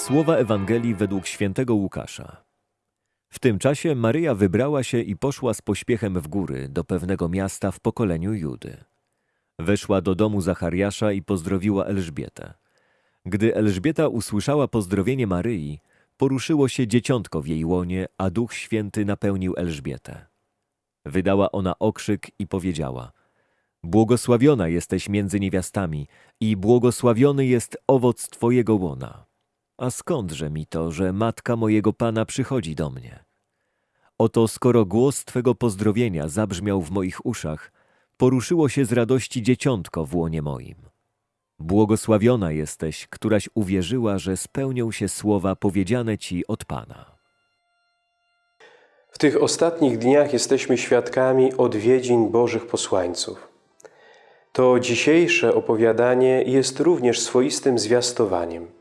Słowa Ewangelii według świętego Łukasza. W tym czasie Maryja wybrała się i poszła z pośpiechem w góry do pewnego miasta w pokoleniu Judy. Weszła do domu Zachariasza i pozdrowiła Elżbietę. Gdy Elżbieta usłyszała pozdrowienie Maryi, poruszyło się dzieciątko w jej łonie, a Duch Święty napełnił Elżbietę. Wydała ona okrzyk i powiedziała: Błogosławiona jesteś między niewiastami i błogosławiony jest owoc twojego łona. A skądże mi to, że matka mojego Pana przychodzi do mnie? Oto skoro głos Twego pozdrowienia zabrzmiał w moich uszach, poruszyło się z radości dzieciątko w łonie moim. Błogosławiona jesteś, któraś uwierzyła, że spełnią się słowa powiedziane Ci od Pana. W tych ostatnich dniach jesteśmy świadkami odwiedzin Bożych posłańców. To dzisiejsze opowiadanie jest również swoistym zwiastowaniem.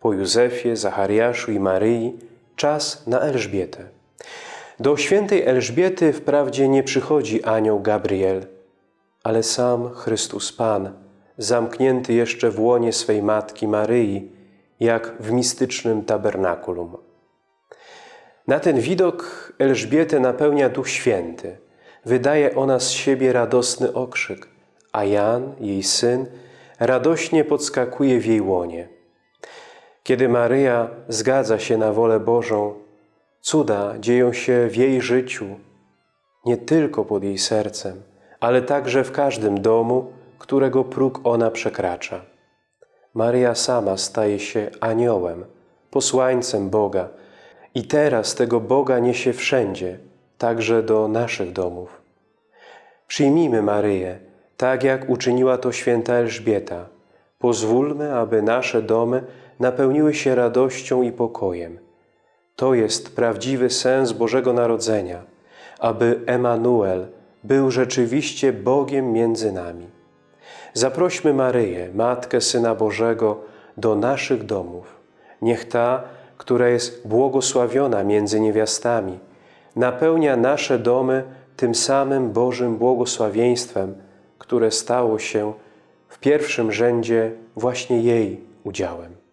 Po Józefie, Zachariaszu i Maryi czas na Elżbietę. Do świętej Elżbiety wprawdzie nie przychodzi anioł Gabriel, ale sam Chrystus Pan, zamknięty jeszcze w łonie swej matki Maryi, jak w mistycznym tabernakulum. Na ten widok Elżbietę napełnia Duch Święty. Wydaje ona z siebie radosny okrzyk, a Jan, jej syn, radośnie podskakuje w jej łonie. Kiedy Maryja zgadza się na wolę Bożą, cuda dzieją się w jej życiu, nie tylko pod jej sercem, ale także w każdym domu, którego próg ona przekracza. Maryja sama staje się aniołem, posłańcem Boga i teraz tego Boga niesie wszędzie, także do naszych domów. Przyjmijmy Maryję, tak jak uczyniła to święta Elżbieta. Pozwólmy, aby nasze domy napełniły się radością i pokojem. To jest prawdziwy sens Bożego Narodzenia, aby Emanuel był rzeczywiście Bogiem między nami. Zaprośmy Maryję, Matkę Syna Bożego, do naszych domów. Niech ta, która jest błogosławiona między niewiastami, napełnia nasze domy tym samym Bożym błogosławieństwem, które stało się w pierwszym rzędzie właśnie jej udziałem.